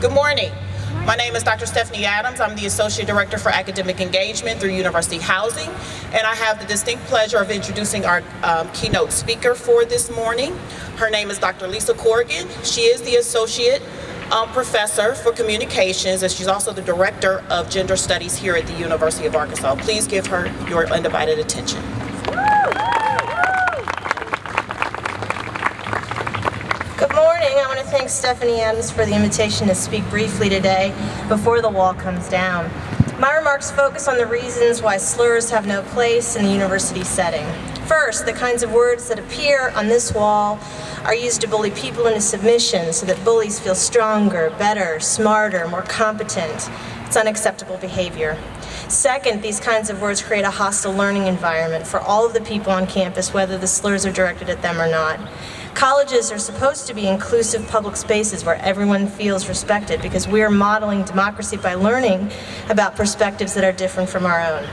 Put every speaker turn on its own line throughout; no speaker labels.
Good morning. My name is Dr. Stephanie Adams. I'm the Associate Director for Academic Engagement through University Housing, and I have the distinct pleasure of introducing our um, keynote speaker for this morning. Her name is Dr. Lisa Corrigan. She is the Associate um, Professor for Communications, and she's also the Director of Gender Studies here at the University of Arkansas. Please give her your undivided attention.
Morning. I want to thank Stephanie Adams for the invitation to speak briefly today before the wall comes down. My remarks focus on the reasons why slurs have no place in the university setting. First, the kinds of words that appear on this wall are used to bully people into submission so that bullies feel stronger, better, smarter, more competent. It's unacceptable behavior. Second, these kinds of words create a hostile learning environment for all of the people on campus, whether the slurs are directed at them or not. Colleges are supposed to be inclusive public spaces where everyone feels respected because we are modeling democracy by learning about perspectives that are different from our own.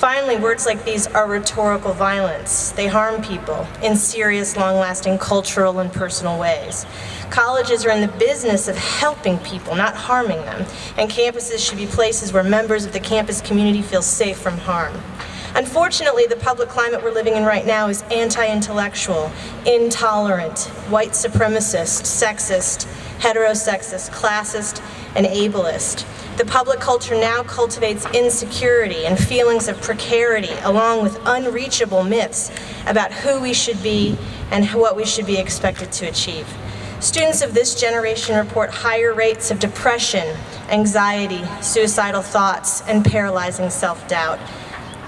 Finally, words like these are rhetorical violence. They harm people in serious, long-lasting cultural and personal ways. Colleges are in the business of helping people, not harming them, and campuses should be places where members of the campus community feel safe from harm. Unfortunately, the public climate we're living in right now is anti-intellectual, intolerant, white supremacist, sexist, heterosexist, classist, and ableist. The public culture now cultivates insecurity and feelings of precarity along with unreachable myths about who we should be and what we should be expected to achieve. Students of this generation report higher rates of depression, anxiety, suicidal thoughts, and paralyzing self-doubt.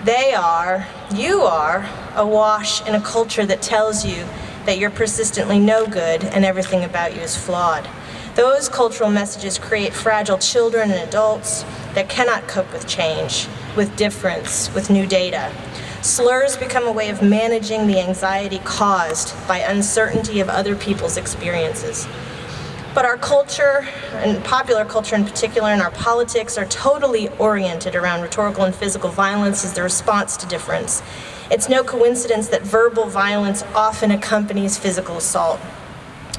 They are, you are, awash in a culture that tells you that you're persistently no good and everything about you is flawed. Those cultural messages create fragile children and adults that cannot cope with change, with difference, with new data. Slurs become a way of managing the anxiety caused by uncertainty of other people's experiences. But our culture, and popular culture in particular, and our politics are totally oriented around rhetorical and physical violence as the response to difference. It's no coincidence that verbal violence often accompanies physical assault.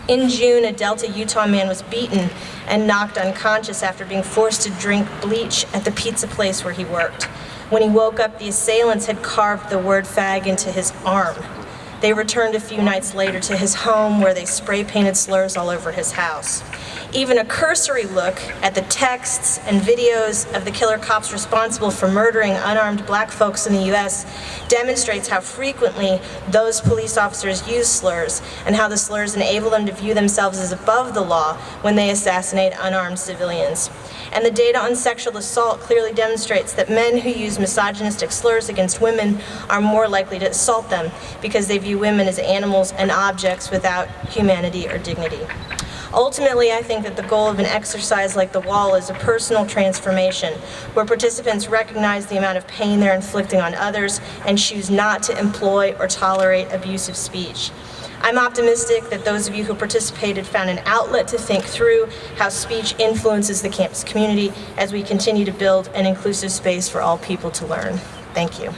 In June, a Delta, Utah man was beaten and knocked unconscious after being forced to drink bleach at the pizza place where he worked. When he woke up, the assailants had carved the word fag into his arm. They returned a few nights later to his home where they spray painted slurs all over his house. Even a cursory look at the texts and videos of the killer cops responsible for murdering unarmed black folks in the U.S. demonstrates how frequently those police officers use slurs and how the slurs enable them to view themselves as above the law when they assassinate unarmed civilians. And the data on sexual assault clearly demonstrates that men who use misogynistic slurs against women are more likely to assault them because they view women as animals and objects without humanity or dignity. Ultimately, I think that the goal of an exercise like the wall is a personal transformation, where participants recognize the amount of pain they're inflicting on others and choose not to employ or tolerate abusive speech. I'm optimistic that those of you who participated found an outlet to think through how speech influences the campus community as we continue to build an inclusive space for all people to learn. Thank you.